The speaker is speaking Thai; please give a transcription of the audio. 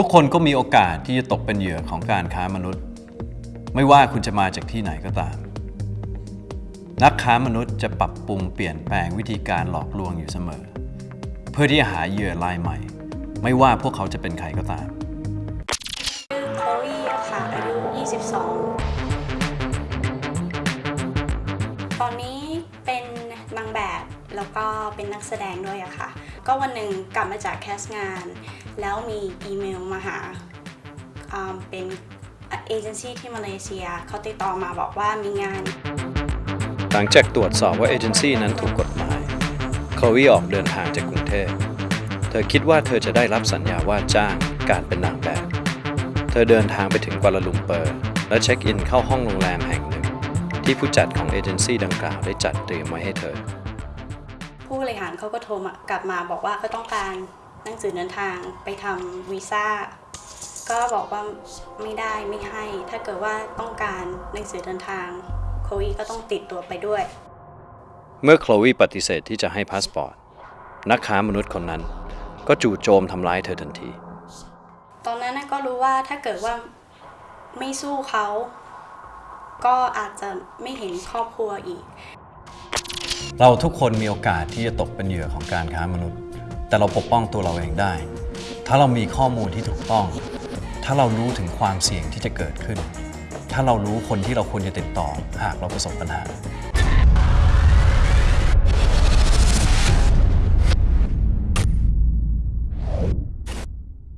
ทุกคนก็มีโอกาสที่จะตกเป็นเหยื่อของการค้ามนุษย์ ไม่ว่าคุณจะมาจากที่ไหนก็ตาม นักค้ามนุษย์จะปรับปรุงเปลี่ยนแปลงวิธีการหลอกลวงอยู่เสมอ เพื่อที่จะหาเหยื่อรายใหม่ ไม่ว่าพวกเขาจะเป็นใครก็ตามชื่อโคลี่อะค่ะอายุ 22 ตอนนี้เป็นนางแบบแล้วก็เป็นนักแสดงด้วยอะค่ะ ก็วันหนึ่งกลับมาจาก cast งาน แล้วมีอีเมลมาหาอ่าเป็นเอเจนซี่ที่มาเลเซียเขาติดต่อมาบอกว่ามีงาน หลังจากตรวจสอบว่าเอเจนซี่นั้นถูกกฎหมายโคลวีออกเดินทางจากกรุงเทพ เธอคิดว่าเธอจะได้รับสัญญาว่าจ้างการเป็นนางแบบ เธอเดินทางไปถึงกัวลาลุมเปอร์ และเช็คอินเข้าห้องโรงแรมแห่งหนึ่ง ที่ผู้จัดของเอเจนซี่ดังกล่าวได้จัดเตรียมไว้ให้เธอ ผู้บริหารเขาก็โทรมากลับมาบอกว่าเขาต้องการ หนังสือเดินทางไปทำวีซ่าก็บอกว่าไม่ได้ไม่ให้ ถ้าเกิดว่าต้องการหนังสือเดินทางโควีก็ต้องติดตัวไปด้วย เมื่อโคลวีปฏิเสธที่จะให้พาสปอร์ต นักค้ามนุษย์คนนั้น ก็จู่โจมทำร้ายเธอทันที ตอนนั้นน่ะก็รู้ว่าถ้าเกิดว่าไม่สู้เขา ก็อาจจะไม่เห็นครอบครัวอีก เราทุกคนมีโอกาสที่จะตกเป็นเหยื่อของการค้ามนุษย์ แต่เราปกป้องตัวเราเองได้ ถ้าเรามีข้อมูลที่ถูกต้อง ถ้าเรารู้ถึงความเสี่ยงที่จะเกิดขึ้น ถ้าเรารู้คนที่เราควรจะติดต่อหากเราประสบปัญหา